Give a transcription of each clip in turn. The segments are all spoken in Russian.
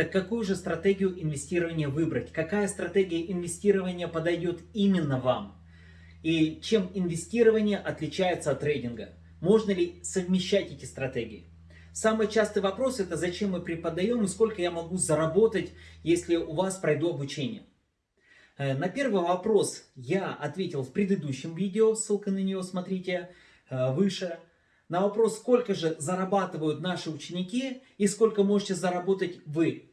Так какую же стратегию инвестирования выбрать? Какая стратегия инвестирования подойдет именно вам? И чем инвестирование отличается от трейдинга? Можно ли совмещать эти стратегии? Самый частый вопрос это зачем мы преподаем и сколько я могу заработать, если у вас пройду обучение. Э, на первый вопрос я ответил в предыдущем видео, ссылка на него смотрите э, выше. На вопрос, сколько же зарабатывают наши ученики и сколько можете заработать вы.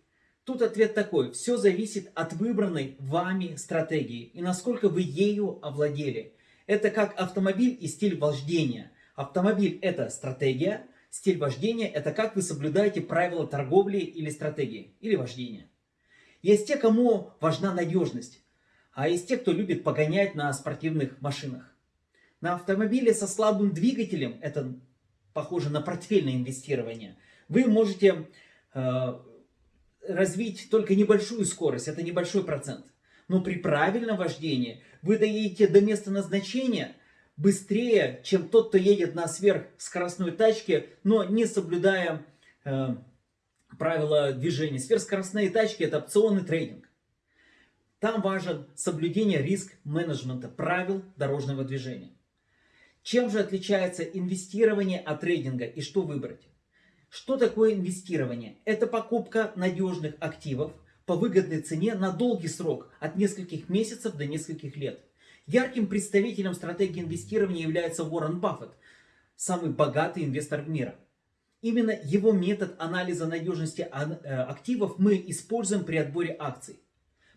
Тут ответ такой, все зависит от выбранной вами стратегии и насколько вы ею овладели. Это как автомобиль и стиль вождения. Автомобиль это стратегия, Стиль вождения – это как вы соблюдаете правила торговли или стратегии, или вождения. Есть те, кому важна надежность, а есть те, кто любит погонять на спортивных машинах. На автомобиле со слабым двигателем, это похоже на портфельное инвестирование, вы можете э, развить только небольшую скорость, это небольшой процент. Но при правильном вождении вы доедете до места назначения – быстрее, чем тот, кто едет на сверхскоростной тачке, но не соблюдая э, правила движения. Сверхскоростные тачки это опционный трейдинг. Там важен соблюдение риск-менеджмента, правил дорожного движения. Чем же отличается инвестирование от трейдинга и что выбрать? Что такое инвестирование? Это покупка надежных активов по выгодной цене на долгий срок, от нескольких месяцев до нескольких лет. Ярким представителем стратегии инвестирования является Уоррен Баффет, самый богатый инвестор мира. Именно его метод анализа надежности э, активов мы используем при отборе акций.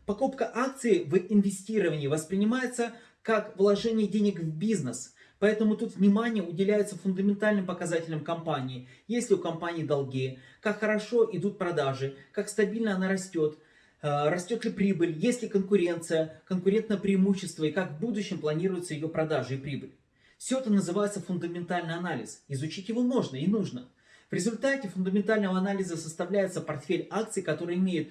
Покупка акций в инвестировании воспринимается как вложение денег в бизнес, поэтому тут внимание уделяется фундаментальным показателям компании. Есть ли у компании долги, как хорошо идут продажи, как стабильно она растет – Э, растет ли прибыль, есть ли конкуренция, конкурентное преимущество и как в будущем планируется ее продажа и прибыль. Все это называется фундаментальный анализ. Изучить его можно и нужно. В результате фундаментального анализа составляется портфель акций, который имеет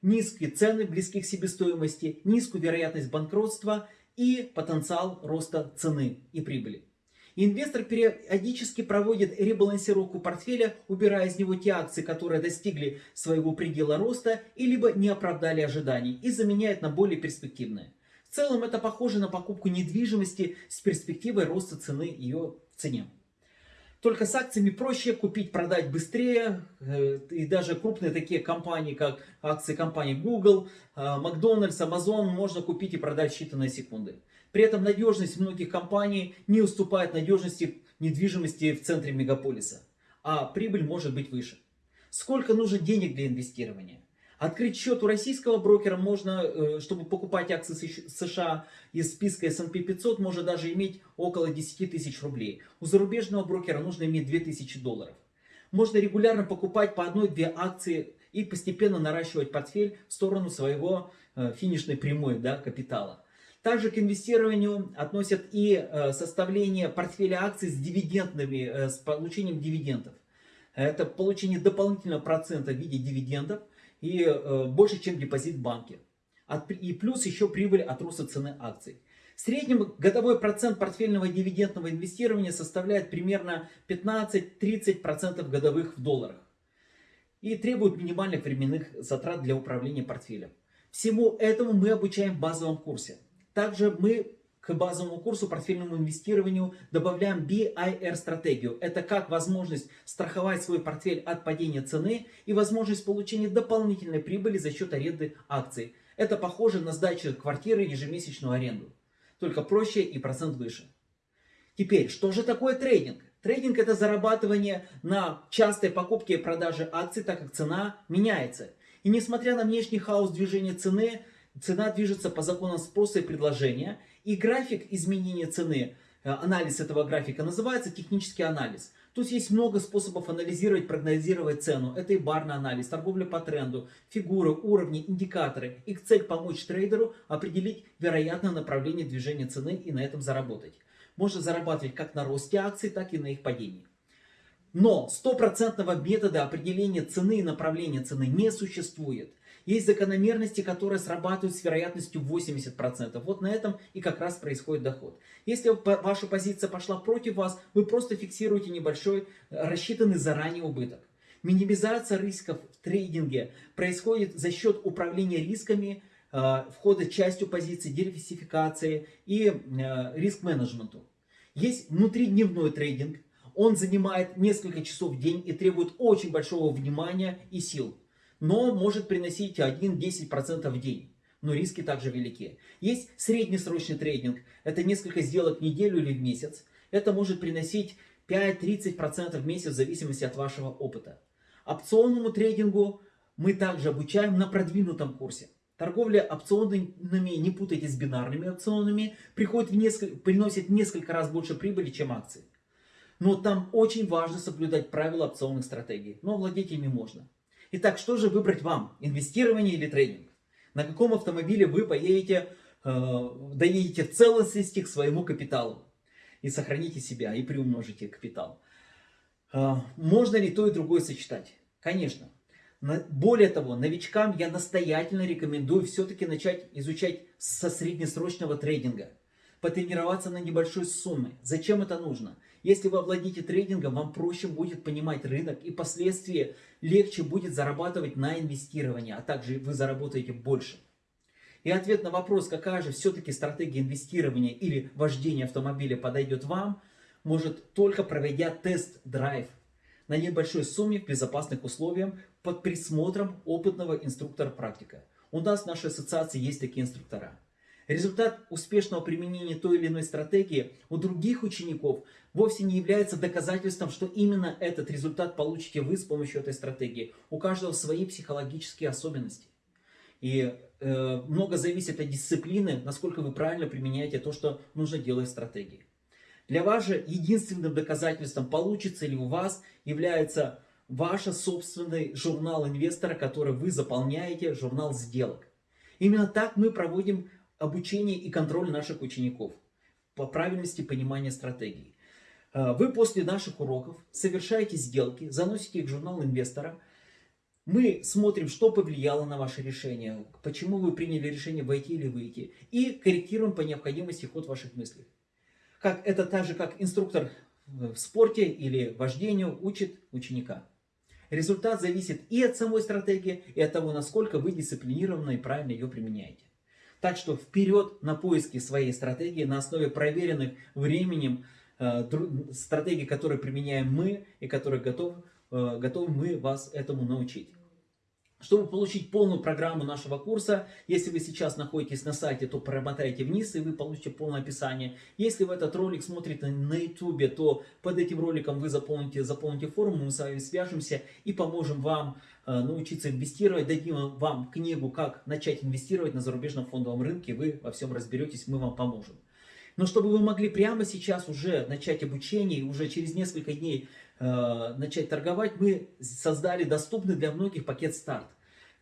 низкие цены, близкие к себестоимости, низкую вероятность банкротства и потенциал роста цены и прибыли. Инвестор периодически проводит ребалансировку портфеля, убирая из него те акции, которые достигли своего предела роста и либо не оправдали ожиданий, и заменяет на более перспективные. В целом это похоже на покупку недвижимости с перспективой роста цены ее цене. Только с акциями проще купить, продать быстрее. Э, и даже крупные такие компании, как акции компании Google, э, Макдональдс, Amazon можно купить и продать в считанные секунды. При этом надежность многих компаний не уступает надежности недвижимости в центре мегаполиса, а прибыль может быть выше. Сколько нужно денег для инвестирования? Открыть счет у российского брокера можно, э, чтобы покупать акции США из списка S&P 500, можно даже иметь около 10 тысяч рублей. У зарубежного брокера нужно иметь 2000 долларов. Можно регулярно покупать по одной-две акции и постепенно наращивать портфель в сторону своего э, финишной прямой да, капитала. Также к инвестированию относят и э, составление портфеля акций с дивидендными, с получением дивидендов. Это получение дополнительного процента в виде дивидендов и э, больше, чем депозит в банке. И плюс еще прибыль от роста цены акций. В среднем годовой процент портфельного дивидендного инвестирования составляет примерно 15-30% годовых в долларах. И требует минимальных временных затрат для управления портфелем. Всему этому мы обучаем в базовом курсе. Также мы к базовому курсу портфельному инвестированию добавляем BIR-стратегию. Это как возможность страховать свой портфель от падения цены и возможность получения дополнительной прибыли за счет аренды акций. Это похоже на сдачу квартиры ежемесячную аренду. Только проще и процент выше. Теперь, что же такое трейдинг? Трейдинг это зарабатывание на частой покупке и продаже акций, так как цена меняется. И несмотря на внешний хаос движения цены, Цена движется по законам спроса и предложения. И график изменения цены, э, анализ этого графика называется технический анализ. Тут есть много способов анализировать, прогнозировать цену. Это и барный анализ, торговля по тренду, фигуры, уровни, индикаторы. Их цель помочь трейдеру определить вероятное направление движения цены и на этом заработать. Можно зарабатывать как на росте акций, так и на их падении. Но стопроцентного метода определения цены и направления цены не существует. Есть закономерности, которые срабатывают с вероятностью 80%. Вот на этом и как раз происходит доход. Если ваша позиция пошла против вас, вы просто фиксируете небольшой рассчитанный заранее убыток. Минимизация рисков в трейдинге происходит за счет управления рисками, э, входа частью позиций, диверсификации и э, риск-менеджменту. Есть внутридневной трейдинг. Он занимает несколько часов в день и требует очень большого внимания и сил. Но может приносить 1-10% в день. Но риски также велики. Есть среднесрочный трейдинг. Это несколько сделок в неделю или в месяц. Это может приносить 5-30% в месяц в зависимости от вашего опыта. Опционному трейдингу мы также обучаем на продвинутом курсе. Торговля опционами, не путайте с бинарными опционами, приходит в несколько, приносит несколько раз больше прибыли, чем акции. Но там очень важно соблюдать правила опционных стратегий, но владеть ими можно. Итак, что же выбрать вам, инвестирование или трейдинг? На каком автомобиле вы поедете, э, доедете в целостности к своему капиталу? И сохраните себя, и приумножите капитал. Э, можно ли то и другое сочетать? Конечно. Более того, новичкам я настоятельно рекомендую все-таки начать изучать со среднесрочного трейдинга. Потренироваться на небольшой сумме. Зачем это нужно? Если вы овладите трейдингом, вам проще будет понимать рынок и впоследствии легче будет зарабатывать на инвестирование, а также вы заработаете больше. И ответ на вопрос, какая же все-таки стратегия инвестирования или вождения автомобиля подойдет вам, может только проведя тест-драйв на небольшой сумме в безопасных условиях под присмотром опытного инструктора-практика. У нас в нашей ассоциации есть такие инструктора. Результат успешного применения той или иной стратегии у других учеников вовсе не является доказательством, что именно этот результат получите вы с помощью этой стратегии. У каждого свои психологические особенности. И э, много зависит от дисциплины, насколько вы правильно применяете то, что нужно делать в стратегии. Для вас же единственным доказательством, получится ли у вас, является ваш собственный журнал инвестора, который вы заполняете, журнал сделок. Именно так мы проводим обучение и контроль наших учеников по правильности понимания стратегии. Э, вы после наших уроков совершаете сделки, заносите их в журнал инвестора. Мы смотрим, что повлияло на ваше решение, почему вы приняли решение войти или выйти. И корректируем по необходимости ход ваших мыслей. Как, это так же, как инструктор в спорте или вождению учит ученика. Результат зависит и от самой стратегии, и от того, насколько вы дисциплинированно и правильно ее применяете. Так что вперед на поиски своей стратегии на основе проверенных временем э, стратегий, которые применяем мы и которые готовы, э, готовы мы вас этому научить. Чтобы получить полную программу нашего курса, если вы сейчас находитесь на сайте, то промотайте вниз и вы получите полное описание. Если вы этот ролик смотрите на YouTube, то под этим роликом вы заполните, заполните форму, мы с вами свяжемся и поможем вам научиться инвестировать. Дадим вам книгу, как начать инвестировать на зарубежном фондовом рынке, вы во всем разберетесь, мы вам поможем. Но чтобы вы могли прямо сейчас уже начать обучение, уже через несколько дней э, начать торговать, мы создали доступный для многих пакет старт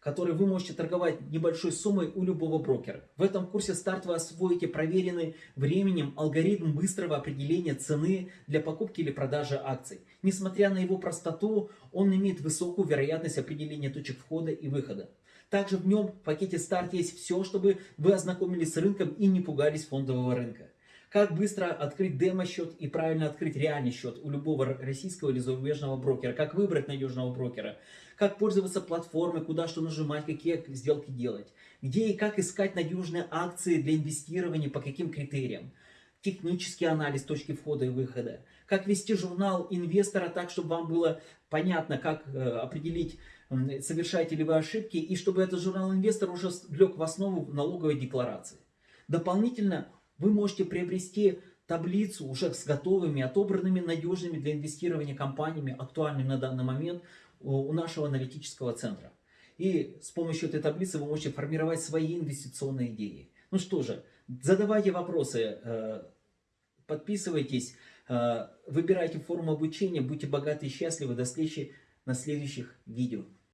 который вы можете торговать небольшой суммой у любого брокера. В этом курсе старт вы освоите проверенный временем алгоритм быстрого определения цены для покупки или продажи акций. Несмотря на его простоту, он имеет высокую вероятность определения точек входа и выхода. Также в нем в пакете старт есть все, чтобы вы ознакомились с рынком и не пугались фондового рынка. Как быстро открыть демо-счет и правильно открыть реальный счет у любого российского или зарубежного брокера. Как выбрать надежного брокера. Как пользоваться платформой, куда что нажимать, какие сделки делать. Где и как искать надежные акции для инвестирования, по каким критериям. Технический анализ точки входа и выхода. Как вести журнал инвестора так, чтобы вам было понятно, как э, определить, совершаете ли вы ошибки, и чтобы этот журнал инвестора уже лег в основу налоговой декларации. Дополнительно вы можете приобрести таблицу уже с готовыми, отобранными, надежными для инвестирования компаниями, актуальными на данный момент у нашего аналитического центра. И с помощью этой таблицы вы можете формировать свои инвестиционные идеи. Ну что же, задавайте вопросы, э, подписывайтесь, э, выбирайте форму обучения, будьте богаты и счастливы. До встречи на следующих видео.